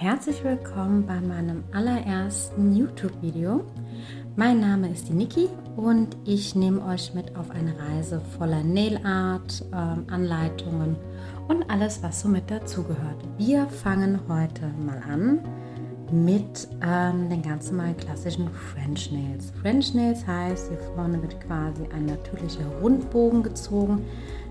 herzlich willkommen bei meinem allerersten YouTube-Video. Mein Name ist die Niki und ich nehme euch mit auf eine Reise voller Nail Art, äh, Anleitungen und alles, was so mit dazugehört. Wir fangen heute mal an mit ähm, den ganz normalen klassischen French Nails. French Nails heißt, hier vorne wird quasi ein natürlicher Rundbogen gezogen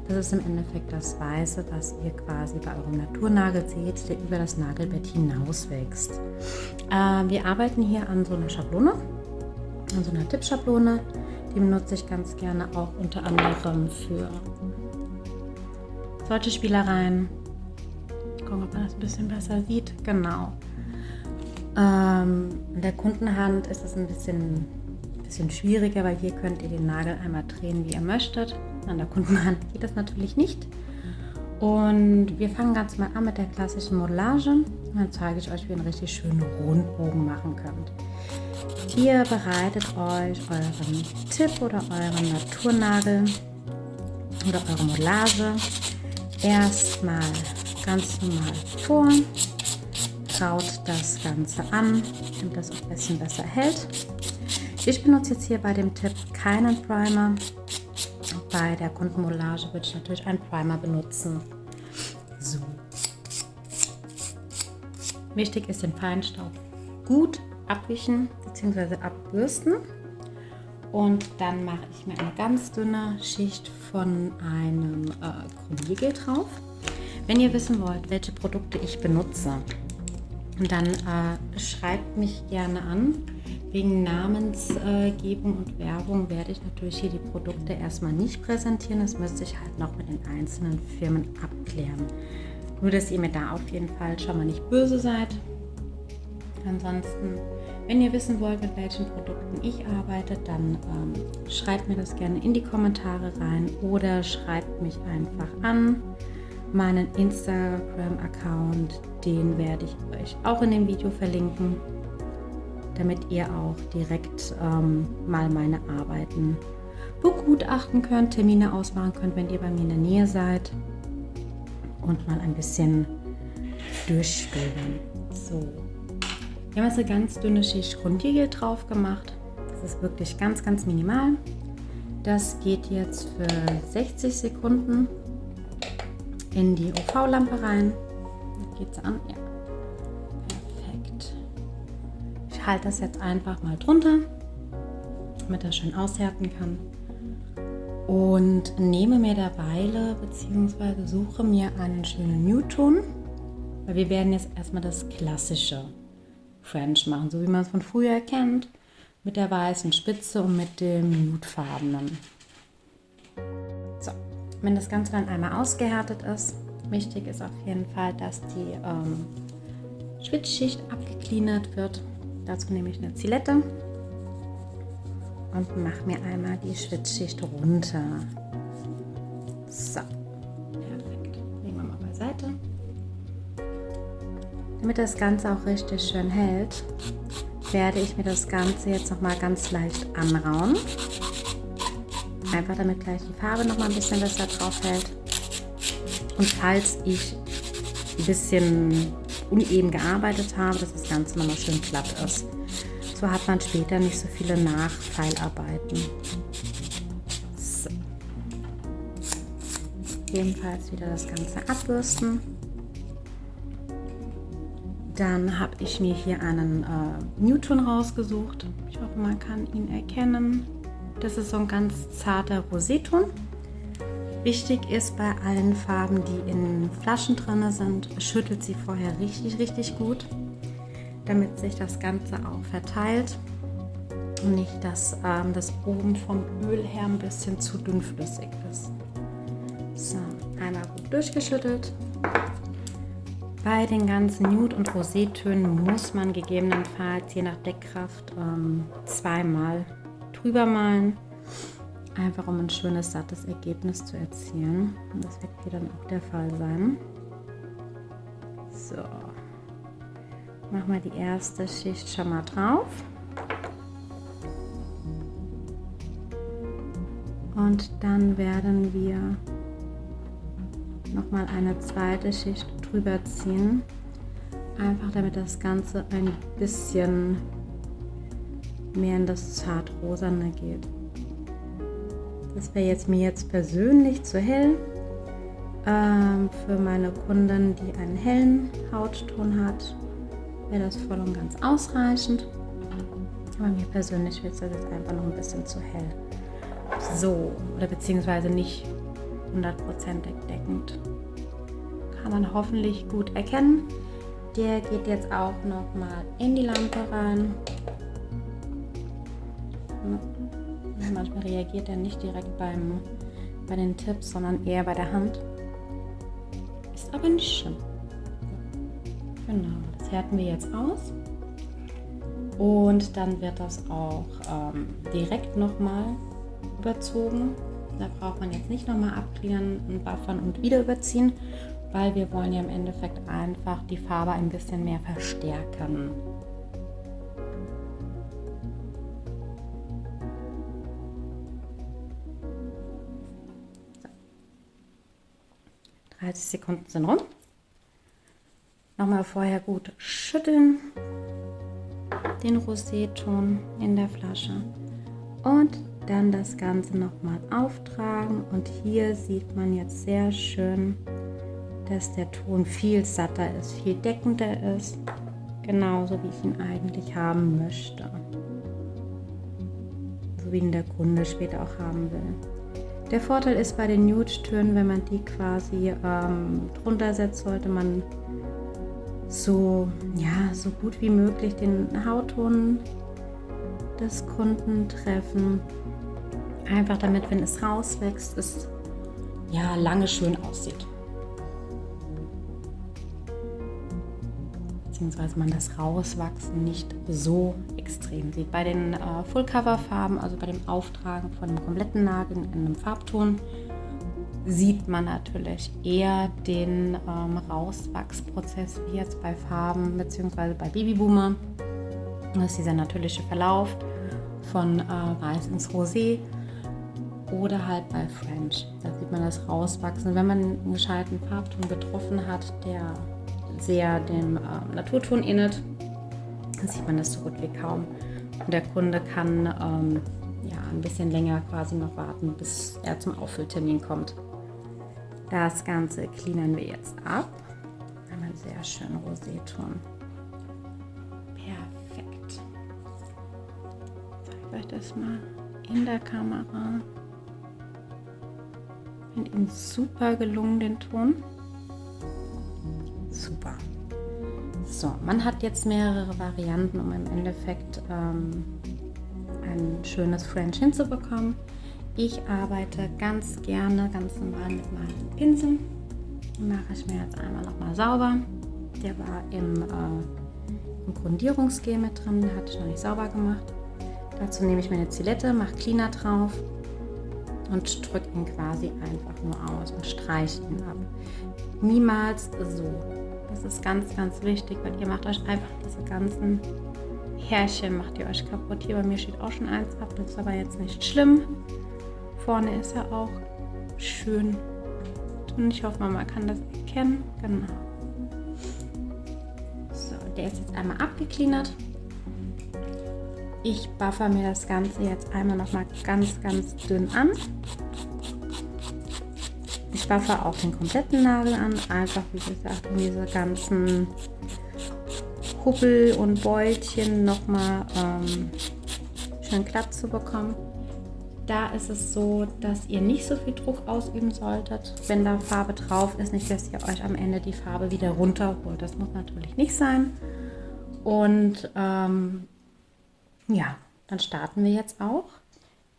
das ist im Endeffekt das Weiße, was ihr quasi bei eurem Naturnagel seht, der über das Nagelbett hinaus wächst. Äh, wir arbeiten hier an so einer Schablone, an so einer Tippschablone. Die benutze ich ganz gerne auch unter anderem für solche Spielereien. Gucken, ob man das ein bisschen besser sieht. Genau. Ähm, in der Kundenhand ist es ein bisschen, bisschen schwieriger, weil hier könnt ihr den Nagel einmal drehen, wie ihr möchtet. An der Kundenhand geht das natürlich nicht. Und wir fangen ganz mal an mit der klassischen Modellage. Und dann zeige ich euch, wie ihr einen richtig schönen Rundbogen machen könnt. Ihr bereitet euch euren Tipp oder euren Naturnagel oder eure Modellage erstmal ganz normal vor. Traut das Ganze an, damit das ein bisschen besser hält. Ich benutze jetzt hier bei dem Tipp keinen Primer, bei der Kundenmollage würde ich natürlich einen Primer benutzen. So. Wichtig ist den Feinstaub gut abwischen bzw. abbürsten. Und dann mache ich mir eine ganz dünne Schicht von einem äh, Krümmelgel drauf. Wenn ihr wissen wollt, welche Produkte ich benutze, dann äh, schreibt mich gerne an. Wegen Namensgebung und Werbung werde ich natürlich hier die Produkte erstmal nicht präsentieren. Das müsste ich halt noch mit den einzelnen Firmen abklären. Nur, dass ihr mir da auf jeden Fall schon mal nicht böse seid. Ansonsten, wenn ihr wissen wollt, mit welchen Produkten ich arbeite, dann ähm, schreibt mir das gerne in die Kommentare rein oder schreibt mich einfach an. Meinen Instagram-Account, den werde ich euch auch in dem Video verlinken damit ihr auch direkt ähm, mal meine Arbeiten begutachten könnt, Termine ausmachen könnt, wenn ihr bei mir in der Nähe seid und mal ein bisschen durchstöbern. So, wir haben jetzt eine ganz dünne Schicht Grundigel drauf gemacht. Das ist wirklich ganz, ganz minimal. Das geht jetzt für 60 Sekunden in die UV-Lampe rein. Geht es an? Ja. Halte das jetzt einfach mal drunter, damit er schön aushärten kann. Und nehme mir derweil bzw. suche mir einen schönen Nude-Ton, weil wir werden jetzt erstmal das klassische French machen, so wie man es von früher kennt, mit der weißen Spitze und mit dem Nudefarbenen. So, wenn das Ganze dann einmal ausgehärtet ist, wichtig ist auf jeden Fall, dass die ähm, Schwitzschicht abgecleanert wird. Dazu nehme ich eine Zilette und mache mir einmal die Schwitzschicht runter. So, perfekt. Legen wir mal beiseite. Damit das Ganze auch richtig schön hält, werde ich mir das Ganze jetzt noch mal ganz leicht anrauen. Einfach damit gleich die Farbe noch mal ein bisschen besser drauf hält. Und falls ich ein bisschen uneben gearbeitet habe, dass das Ganze nochmal schön glatt ist. So hat man später nicht so viele Nachfeilarbeiten. So. Ebenfalls wieder das Ganze abbürsten. Dann habe ich mir hier einen äh, Newton rausgesucht. Ich hoffe, man kann ihn erkennen. Das ist so ein ganz zarter Roseton. Wichtig ist bei allen Farben, die in Flaschen drin sind, schüttelt sie vorher richtig, richtig gut, damit sich das Ganze auch verteilt und nicht, dass ähm, das oben vom Öl her ein bisschen zu dünnflüssig ist. So, einmal gut durchgeschüttelt. Bei den ganzen Nude- und Rosétönen muss man gegebenenfalls je nach Deckkraft ähm, zweimal drüber malen einfach um ein schönes, sattes Ergebnis zu erzielen. Und das wird hier dann auch der Fall sein. So, machen wir die erste Schicht schon mal drauf. Und dann werden wir noch mal eine zweite Schicht drüber ziehen. Einfach damit das Ganze ein bisschen mehr in das zart-rosane geht. Das wäre jetzt mir jetzt persönlich zu hell. Ähm, für meine Kundin, die einen hellen Hautton hat, wäre das voll und ganz ausreichend. Aber mir persönlich wird es jetzt einfach noch ein bisschen zu hell. So, oder beziehungsweise nicht hundertprozentig deckend. Kann man hoffentlich gut erkennen. Der geht jetzt auch noch mal in die Lampe rein. Manchmal reagiert er nicht direkt beim, bei den Tipps, sondern eher bei der Hand. Ist aber nicht schlimm. Genau, das härten wir jetzt aus. Und dann wird das auch ähm, direkt nochmal überzogen. Da braucht man jetzt nicht nochmal abklären und buffern und wieder überziehen, weil wir wollen ja im Endeffekt einfach die Farbe ein bisschen mehr verstärken. 30 Sekunden sind rum. Nochmal vorher gut schütteln. Den Roséton in der Flasche. Und dann das Ganze nochmal auftragen. Und hier sieht man jetzt sehr schön, dass der Ton viel satter ist, viel deckender ist. Genauso wie ich ihn eigentlich haben möchte. So wie ihn der Kunde später auch haben will. Der Vorteil ist bei den Nude-Tönen, wenn man die quasi ähm, drunter setzt, sollte man so, ja, so gut wie möglich den Hautton des Kunden treffen. Einfach damit, wenn es rauswächst, es ja lange schön aussieht. beziehungsweise man das Rauswachsen nicht so extrem. Bei den äh, Full-Cover-Farben, also bei dem Auftragen von einem kompletten Nagel in einem Farbton, sieht man natürlich eher den ähm, Rauswachsprozess wie jetzt bei Farben beziehungsweise bei Babyboomer. Das ist dieser natürliche Verlauf von äh, Weiß ins Rosé oder halt bei French. Da sieht man das rauswachsen. Wenn man einen gescheiten Farbton getroffen hat, der sehr dem äh, Naturton ähnelt, sieht man das so gut wie kaum. Und der Kunde kann ähm, ja, ein bisschen länger quasi noch warten, bis er zum Auffülltermin kommt. Das Ganze cleanen wir jetzt ab. Einen sehr schönen Roséton. Perfekt. Ich zeige euch das mal in der Kamera. Ich finde ihn super gelungen, den Ton super. So, man hat jetzt mehrere Varianten, um im Endeffekt ähm, ein schönes French hinzubekommen. Ich arbeite ganz gerne, ganz normal mit meinem Pinsel. Mache ich mir jetzt einmal nochmal sauber. Der war im, äh, im Grundierungsgel mit drin, den hatte ich noch nicht sauber gemacht. Dazu nehme ich meine Zilette, mache Cleaner drauf und drücke ihn quasi einfach nur aus und streiche ihn ab. Niemals so. Das ist ganz, ganz wichtig, weil ihr macht euch einfach diese ganzen Härchen, macht ihr euch kaputt. Hier bei mir steht auch schon eins ab, das ist aber jetzt nicht schlimm. Vorne ist er auch schön. Und ich hoffe, man kann das erkennen. Genau. So, der ist jetzt einmal abgeklinert. Ich buffer mir das Ganze jetzt einmal noch mal ganz, ganz dünn an. Ich buffer auch den kompletten Nagel an, einfach wie gesagt, um diese ganzen Hubbel und Beutchen nochmal ähm, schön glatt zu bekommen. Da ist es so, dass ihr nicht so viel Druck ausüben solltet, wenn da Farbe drauf ist. Nicht, dass ihr euch am Ende die Farbe wieder runterholt. Das muss natürlich nicht sein. Und ähm, ja, dann starten wir jetzt auch.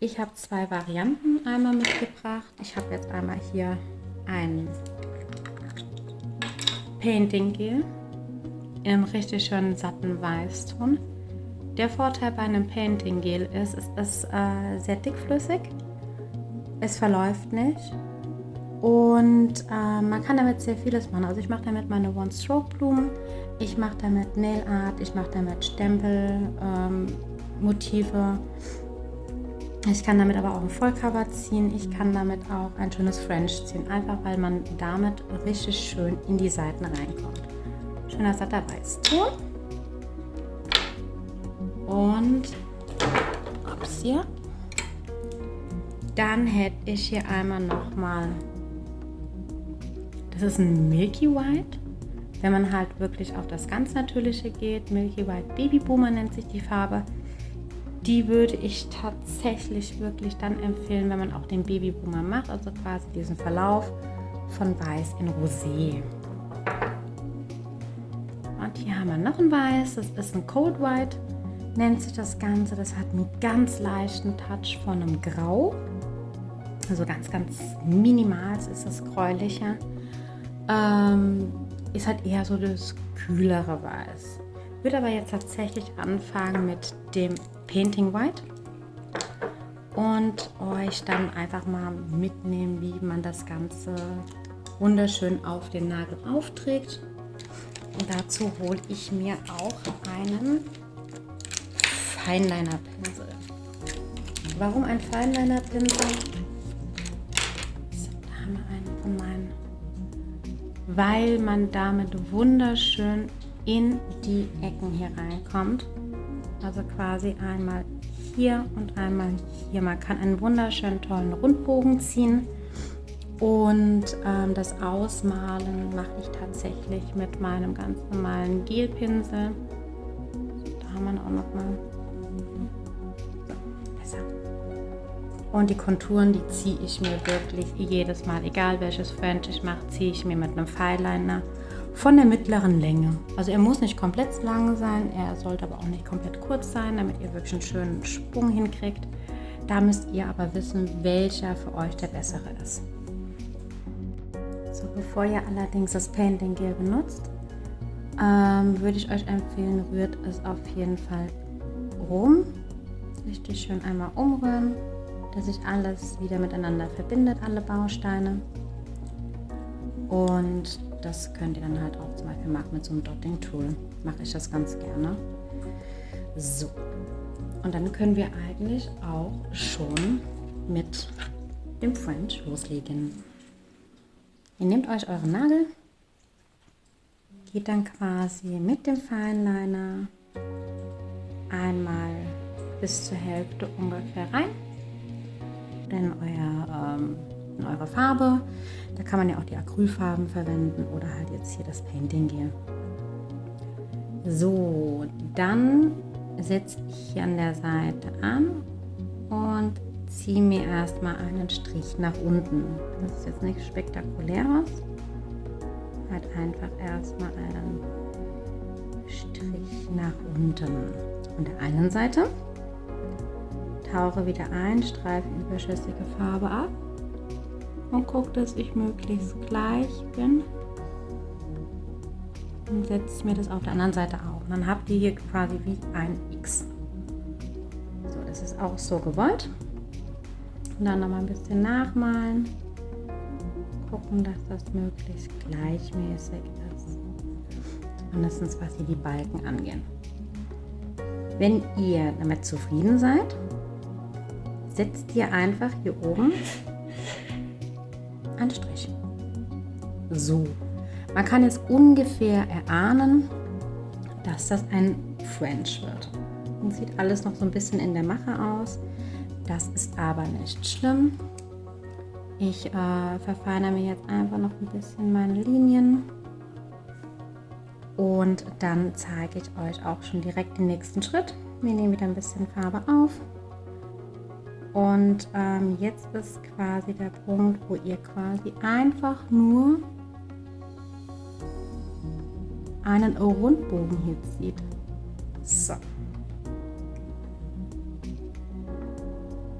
Ich habe zwei Varianten einmal mitgebracht. Ich habe jetzt einmal hier ein Painting Gel einem richtig schönen satten Weißton. Der Vorteil bei einem Painting Gel ist, es ist äh, sehr dickflüssig, es verläuft nicht und äh, man kann damit sehr vieles machen. Also ich mache damit meine One-Stroke-Blumen, ich mache damit Nail Art, ich mache damit Stempel, ähm, Motive ich kann damit aber auch ein Vollcover ziehen. Ich kann damit auch ein schönes French ziehen, einfach weil man damit richtig schön in die Seiten reinkommt. Schöner satter Weißton. Und ups, hier. Dann hätte ich hier einmal nochmal, das ist ein Milky White. Wenn man halt wirklich auf das ganz Natürliche geht, Milky White Baby Boomer nennt sich die Farbe, die würde ich tatsächlich wirklich dann empfehlen, wenn man auch den Baby Boomer macht, also quasi diesen Verlauf von Weiß in Rosé. Und hier haben wir noch ein Weiß, das ist ein Cold White, nennt sich das Ganze. Das hat einen ganz leichten Touch von einem Grau. Also ganz, ganz minimal ist das gräulicher. Ähm, ist halt eher so das kühlere Weiß. Würde aber jetzt tatsächlich anfangen mit dem Painting White und euch dann einfach mal mitnehmen, wie man das Ganze wunderschön auf den Nagel aufträgt. Und dazu hole ich mir auch einen Feinliner-Pinsel. Warum ein Feinliner-Pinsel? Da haben wir einen von meinen. Weil man damit wunderschön in die Ecken hier reinkommt. Also quasi einmal hier und einmal hier. Man kann einen wunderschönen tollen Rundbogen ziehen. Und ähm, das Ausmalen mache ich tatsächlich mit meinem ganz normalen Gelpinsel. Da haben wir auch noch mal besser. Und die Konturen, die ziehe ich mir wirklich jedes Mal, egal welches French ich mache, ziehe ich mir mit einem Fineliner von der mittleren Länge. Also er muss nicht komplett lang sein, er sollte aber auch nicht komplett kurz sein, damit ihr wirklich einen schönen Sprung hinkriegt. Da müsst ihr aber wissen, welcher für euch der bessere ist. So, bevor ihr allerdings das Painting Gel benutzt, ähm, würde ich euch empfehlen, rührt es auf jeden Fall rum. Richtig schön einmal umrühren, dass sich alles wieder miteinander verbindet, alle Bausteine. Und das könnt ihr dann halt auch zum Beispiel machen mit so einem Dotting Tool. Mache ich das ganz gerne. So. Und dann können wir eigentlich auch schon mit dem French loslegen. Ihr nehmt euch euren Nagel, geht dann quasi mit dem Feinliner einmal bis zur Hälfte ungefähr rein in, euer, ähm, in eure Farbe. Da kann man ja auch die Acrylfarben verwenden oder halt jetzt hier das Painting Gel. So, dann setze ich hier an der Seite an und ziehe mir erstmal einen Strich nach unten. Das ist jetzt nichts Spektakuläres. Halt einfach erstmal einen Strich nach unten. Von der einen Seite tauche wieder ein, streife überschüssige Farbe ab und gucke, dass ich möglichst gleich bin. Und setze mir das auf der anderen Seite. Und dann habt ihr hier quasi wie ein X. So, das ist auch so gewollt. Und dann noch mal ein bisschen nachmalen. Gucken, dass das möglichst gleichmäßig ist. Mindestens was hier die Balken angehen. Wenn ihr damit zufrieden seid, setzt ihr einfach hier oben Strich. So. Man kann jetzt ungefähr erahnen, dass das ein French wird. Und sieht alles noch so ein bisschen in der Mache aus. Das ist aber nicht schlimm. Ich äh, verfeinere mir jetzt einfach noch ein bisschen meine Linien. Und dann zeige ich euch auch schon direkt den nächsten Schritt. Wir nehmen wieder ein bisschen Farbe auf. Und ähm, jetzt ist quasi der Punkt, wo ihr quasi einfach nur einen Rundbogen hier zieht. So.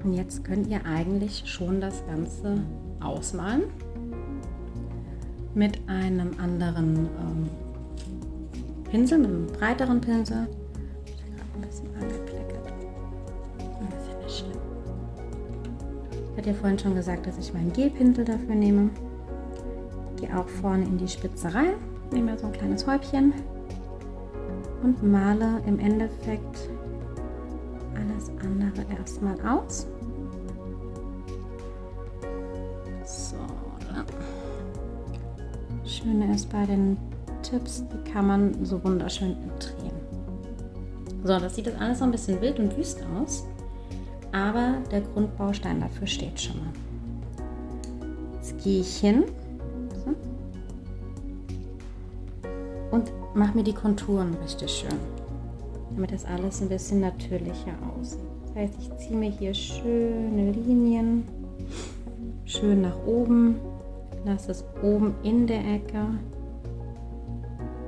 Und jetzt könnt ihr eigentlich schon das Ganze ausmalen mit einem anderen ähm, Pinsel, mit einem breiteren Pinsel. Ich habe ein bisschen angekleckert. Hatte ja vorhin schon gesagt, dass ich meinen Gelpinsel dafür nehme. Gehe auch vorne in die Spitze rein, nehme so ein kleines Häubchen und male im Endeffekt alles andere erstmal aus. So. Schöne ist bei den Tipps, die kann man so wunderschön drehen. So, das sieht jetzt alles so ein bisschen wild und wüst aus, aber der Grundbaustein dafür steht schon mal. Jetzt gehe ich hin so, und mache mir die Konturen richtig schön, damit das alles ein bisschen natürlicher aussieht. Das heißt, ich ziehe mir hier schöne Linien, schön nach oben, lasse es oben in der Ecke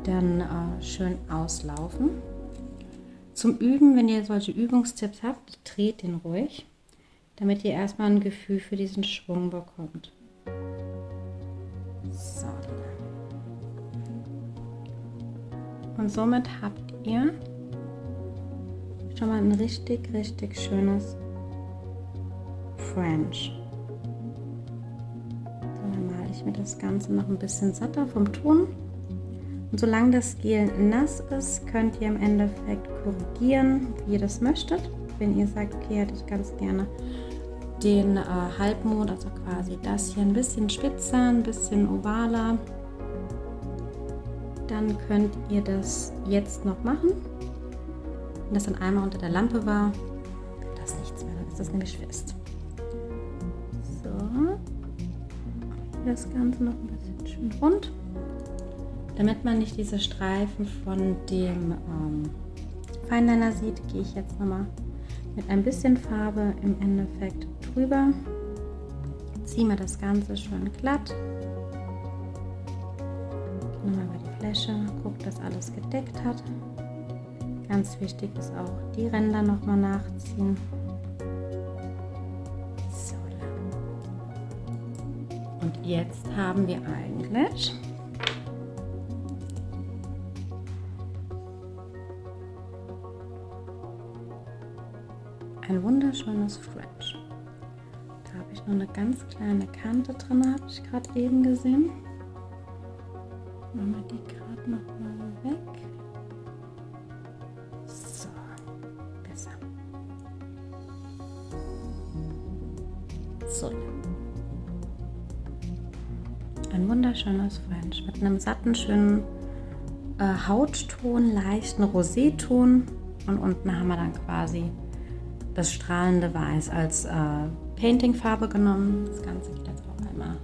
dann äh, schön auslaufen. Zum Üben, wenn ihr solche Übungstipps habt, dreht den ruhig, damit ihr erstmal ein Gefühl für diesen Schwung bekommt. So. Und somit habt ihr schon mal ein richtig, richtig schönes French. Dann male ich mir das Ganze noch ein bisschen satter vom Ton. Und solange das Gel nass ist, könnt ihr im Endeffekt korrigieren, wie ihr das möchtet. Wenn ihr sagt, okay, hätte ich ganz gerne den äh, Halbmond, also quasi das hier ein bisschen spitzer, ein bisschen ovaler, dann könnt ihr das jetzt noch machen. Wenn das dann einmal unter der Lampe war, das nichts mehr, dann ist das nämlich fest. So, das Ganze noch ein bisschen schön rund. Damit man nicht diese Streifen von dem ähm, Feinliner sieht, gehe ich jetzt nochmal mit ein bisschen Farbe im Endeffekt drüber. Ziehe mir das Ganze schön glatt. Nochmal über die Fläche, gucke, dass alles gedeckt hat. Ganz wichtig ist auch die Ränder nochmal nachziehen. So. Und jetzt haben wir eigentlich wunderschönes French. Da habe ich nur eine ganz kleine Kante drin, habe ich gerade eben gesehen. Machen wir die gerade noch mal weg. So, besser. So. Ein wunderschönes French mit einem satten, schönen äh, Hautton, leichten Roséton und unten haben wir dann quasi das strahlende Weiß als äh, Paintingfarbe genommen. Das Ganze geht jetzt auch einmal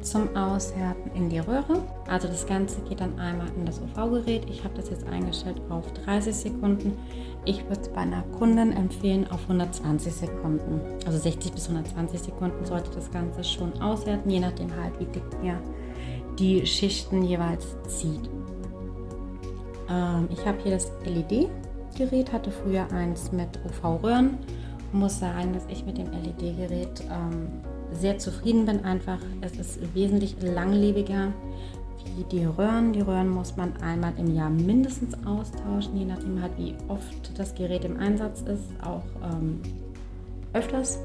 zum Aushärten in die Röhre. Also das Ganze geht dann einmal in das UV-Gerät. Ich habe das jetzt eingestellt auf 30 Sekunden. Ich würde es bei einer Kundin empfehlen auf 120 Sekunden. Also 60 bis 120 Sekunden sollte das Ganze schon aushärten, je nachdem halt, wie dick ihr die Schichten jeweils zieht. Ähm, ich habe hier das LED Gerät, hatte früher eins mit UV-Röhren. Muss sagen, dass ich mit dem LED-Gerät ähm, sehr zufrieden bin. Einfach, es ist wesentlich langlebiger wie die Röhren. Die Röhren muss man einmal im Jahr mindestens austauschen, je nachdem halt wie oft das Gerät im Einsatz ist, auch ähm, öfters.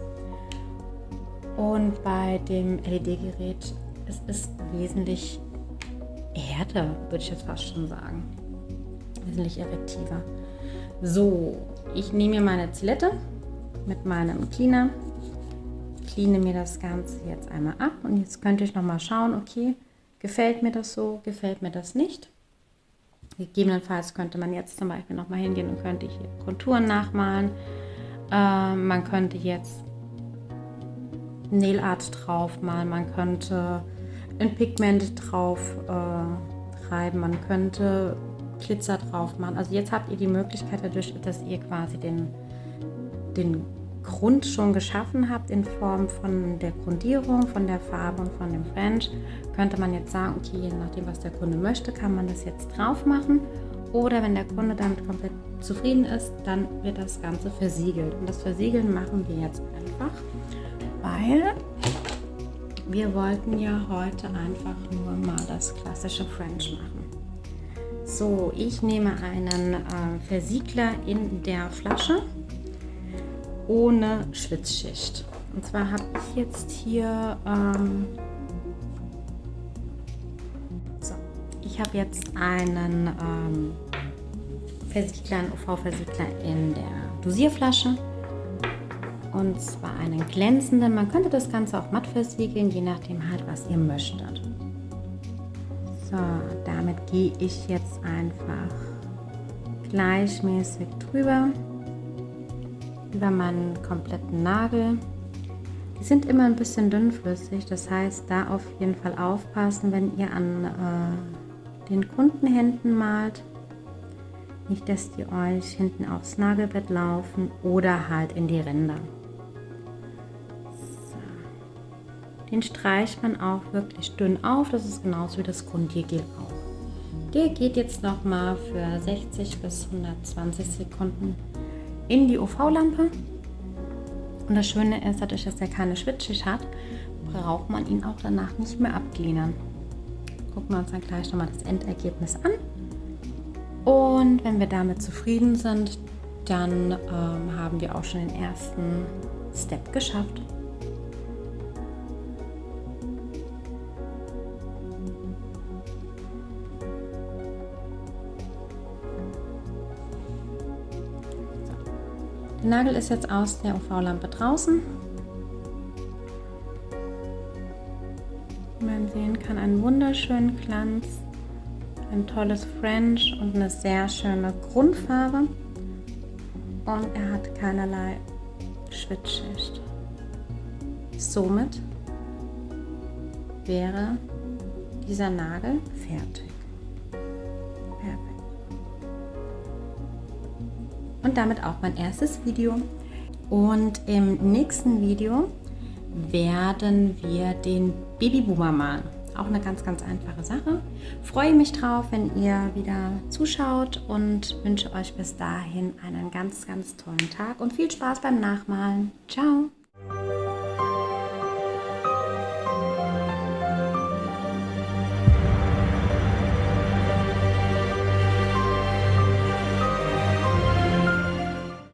Und bei dem LED-Gerät es ist wesentlich härter, würde ich jetzt fast schon sagen. Wesentlich effektiver. So, ich nehme mir meine Zilette mit meinem Cleaner, cleane mir das Ganze jetzt einmal ab und jetzt könnte ich noch mal schauen, okay, gefällt mir das so, gefällt mir das nicht. Gegebenenfalls könnte man jetzt zum Beispiel noch mal hingehen und könnte hier Konturen nachmalen. Äh, man könnte jetzt Nail Art drauf malen, man könnte ein Pigment drauf äh, treiben, man könnte Glitzer drauf machen. Also jetzt habt ihr die Möglichkeit dadurch, dass ihr quasi den, den Grund schon geschaffen habt in Form von der Grundierung, von der Farbe und von dem French, könnte man jetzt sagen, okay, je nachdem, was der Kunde möchte, kann man das jetzt drauf machen. Oder wenn der Kunde damit komplett zufrieden ist, dann wird das Ganze versiegelt. Und das Versiegeln machen wir jetzt einfach, weil wir wollten ja heute einfach nur mal das klassische French machen. So, ich nehme einen äh, Versiegler in der Flasche ohne Schwitzschicht. Und zwar habe ich jetzt hier, ähm, so, ich habe jetzt einen ähm, Versiegler, einen UV-Versiegler in der Dosierflasche. Und zwar einen glänzenden. Man könnte das Ganze auch matt versiegeln, je nachdem halt, was ihr möchtet. So, damit gehe ich jetzt einfach gleichmäßig drüber über meinen kompletten Nagel. Die sind immer ein bisschen dünnflüssig, das heißt, da auf jeden Fall aufpassen, wenn ihr an äh, den Kundenhänden malt. Nicht, dass die euch hinten aufs Nagelbett laufen oder halt in die Ränder. So. Den streicht man auch wirklich dünn auf, das ist genauso wie das Grundiergel auch. Der geht jetzt nochmal für 60 bis 120 Sekunden in die UV-Lampe. Und das Schöne ist, dadurch, dass er keine Schwitzschicht hat, braucht man ihn auch danach nicht mehr abgliedern. Gucken wir uns dann gleich nochmal das Endergebnis an. Und wenn wir damit zufrieden sind, dann ähm, haben wir auch schon den ersten Step geschafft. Nagel ist jetzt aus der UV-Lampe draußen. Man sehen kann, einen wunderschönen Glanz, ein tolles French und eine sehr schöne Grundfarbe. Und er hat keinerlei Schwitzschicht. Somit wäre dieser Nagel fertig. Und damit auch mein erstes Video. Und im nächsten Video werden wir den Babyboomer malen. Auch eine ganz, ganz einfache Sache. Freue mich drauf, wenn ihr wieder zuschaut und wünsche euch bis dahin einen ganz, ganz tollen Tag und viel Spaß beim Nachmalen. Ciao!